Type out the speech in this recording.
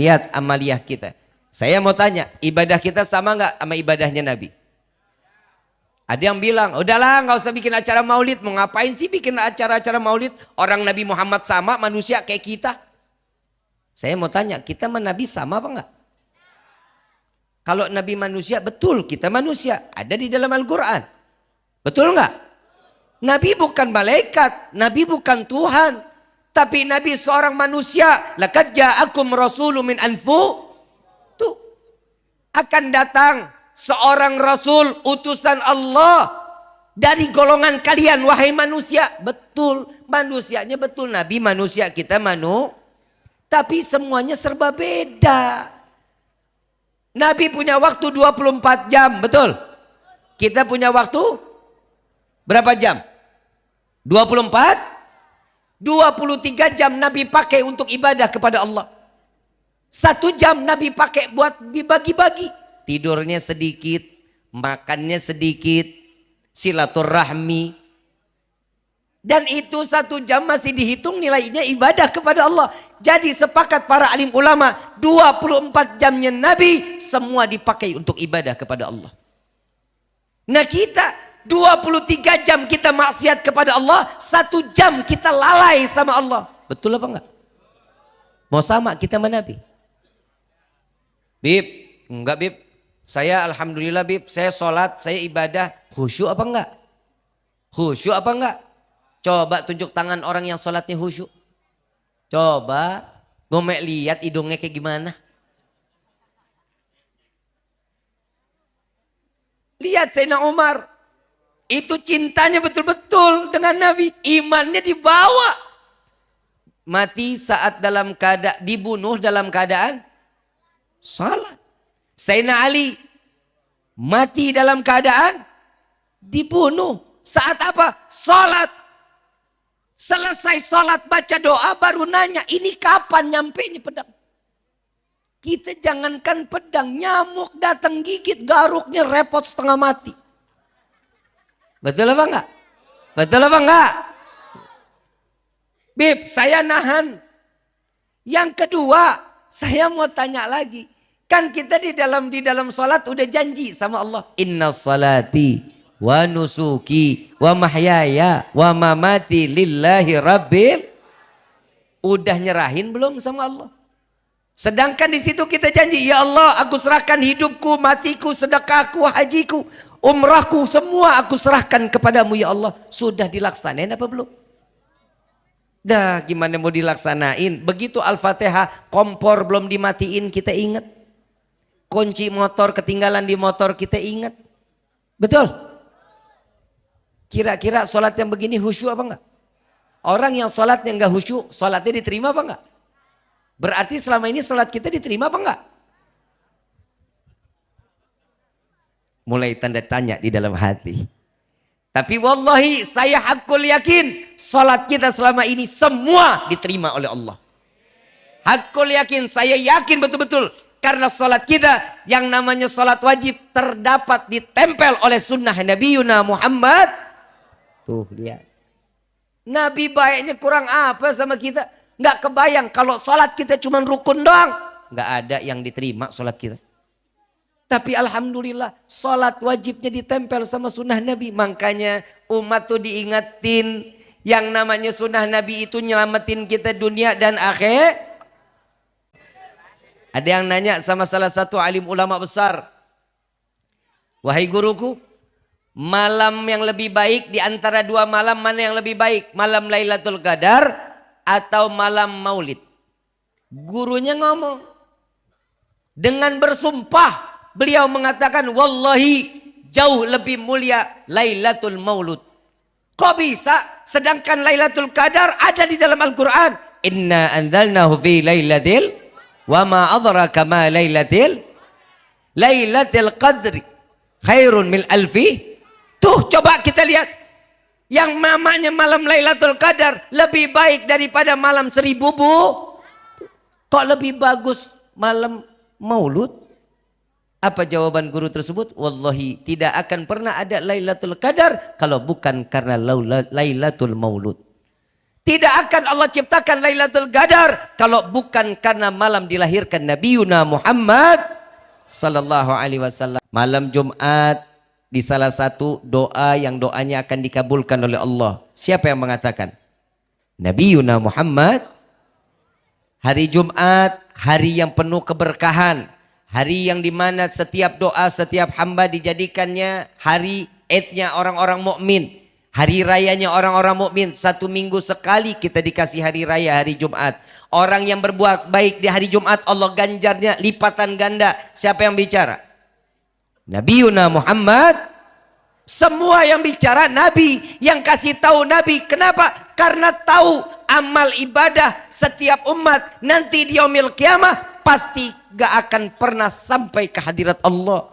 Lihat amaliyah kita. Saya mau tanya, ibadah kita sama nggak sama ibadahnya Nabi? Ada yang bilang, udahlah nggak usah bikin acara maulid. Mau ngapain sih bikin acara-acara maulid? Orang Nabi Muhammad sama manusia kayak kita. Saya mau tanya, kita sama Nabi sama apa enggak? Kalau Nabi manusia, betul kita manusia. Ada di dalam Al-Quran. Betul enggak? Nabi bukan malaikat, Nabi bukan Tuhan. Tapi Nabi seorang manusia. Laqad ja'akum rasulun min anfu. Tuh. Akan datang seorang rasul utusan Allah dari golongan kalian wahai manusia. Betul, manusianya betul Nabi manusia kita manu. Tapi semuanya serba beda. Nabi punya waktu 24 jam, betul? Kita punya waktu berapa jam? 24 23 jam Nabi pakai untuk ibadah kepada Allah. Satu jam Nabi pakai buat dibagi-bagi. Tidurnya sedikit, makannya sedikit, silaturahmi. Dan itu satu jam masih dihitung nilainya ibadah kepada Allah. Jadi sepakat para alim ulama, 24 jamnya Nabi semua dipakai untuk ibadah kepada Allah. Nah kita 23 jam kita maksiat kepada Allah, satu jam kita lalai sama Allah. Betul apa enggak? Mau sama kita mana Nabi? Bib, enggak Bib. Saya Alhamdulillah Bib, saya sholat, saya ibadah. Khusyuk apa enggak? Khusyuk apa enggak? Coba tunjuk tangan orang yang sholatnya khusyuk. Coba, gomek lihat hidungnya kayak gimana. Lihat Sayyidina Umar, itu cintanya betul-betul dengan Nabi. Imannya dibawa. Mati saat dalam keadaan dibunuh dalam keadaan salat. Sayyidina Ali mati dalam keadaan dibunuh. Saat apa? Salat. Selesai salat baca doa baru nanya ini kapan nyampe ini pedang. Kita jangankan pedang, nyamuk datang gigit garuknya repot setengah mati. Betul apa enggak? Betul apa enggak? Bib, saya nahan. Yang kedua, saya mau tanya lagi. Kan kita di dalam di dalam salat udah janji sama Allah. Inna salati wa nusuki wa mahyaya wa mamati lillahi rabbil. Udah nyerahin belum sama Allah? Sedangkan di situ kita janji, ya Allah, aku serahkan hidupku, matiku, sedekahku, hajiku Umrahku semua aku serahkan kepadamu ya Allah. Sudah dilaksanain apa belum? Dah gimana mau dilaksanain? Begitu Al-Fatihah kompor belum dimatiin kita ingat. Kunci motor ketinggalan di motor kita ingat. Betul? Kira-kira sholat yang begini khusyuk apa enggak? Orang yang sholatnya enggak khusyuk, sholatnya diterima apa enggak? Berarti selama ini sholat kita diterima apa enggak? Mulai tanda tanya di dalam hati. Tapi wallahi saya hakul yakin salat kita selama ini semua diterima oleh Allah. Hakul yakin, saya yakin betul-betul karena salat kita yang namanya salat wajib terdapat ditempel oleh sunnah Nabi Yuna Muhammad. Tuh lihat. Nabi baiknya kurang apa sama kita? Nggak kebayang kalau salat kita cuma rukun doang. Nggak ada yang diterima salat kita. Tapi Alhamdulillah sholat wajibnya ditempel sama sunnah Nabi. Makanya umat tuh diingetin yang namanya sunnah Nabi itu nyelamatin kita dunia dan akhir. Ada yang nanya sama salah satu alim ulama besar. Wahai guruku, malam yang lebih baik di antara dua malam mana yang lebih baik? Malam Lailatul Qadar atau malam Maulid? Gurunya ngomong dengan bersumpah beliau mengatakan wallahi jauh lebih mulia Lailatul Maulud. Kok bisa? Sedangkan Lailatul Qadar ada di dalam Al-Qur'an. Inna anzalnahu fi lailatil wa ma adraka ma lailatil Lailatul Qadri khairun min alfi. Tuh coba kita lihat yang mamanya malam Lailatul Qadar lebih baik daripada malam seribu bu. Kok lebih bagus malam Maulud? Apa jawaban guru tersebut? Wallahi tidak akan pernah ada Lailatul Qadar kalau bukan karena Lailatul Maulud. Tidak akan Allah ciptakan Lailatul Qadar kalau bukan karena malam dilahirkan Nabi Yuna Muhammad sallallahu alaihi wasallam. Malam Jumat di salah satu doa yang doanya akan dikabulkan oleh Allah. Siapa yang mengatakan? Nabi Yuna Muhammad hari Jumat, hari yang penuh keberkahan, hari yang di mana setiap doa, setiap hamba dijadikannya hari etnya orang-orang mukmin. Hari rayanya orang-orang mukmin satu minggu sekali kita dikasih hari raya hari Jumat. Orang yang berbuat baik di hari Jumat Allah ganjarnya lipatan ganda. Siapa yang bicara? Nabi Yuna Muhammad. Semua yang bicara Nabi, yang kasih tahu Nabi. Kenapa? Karena tahu amal ibadah setiap umat nanti di yaumil kiamah pasti gak akan pernah sampai ke hadirat Allah.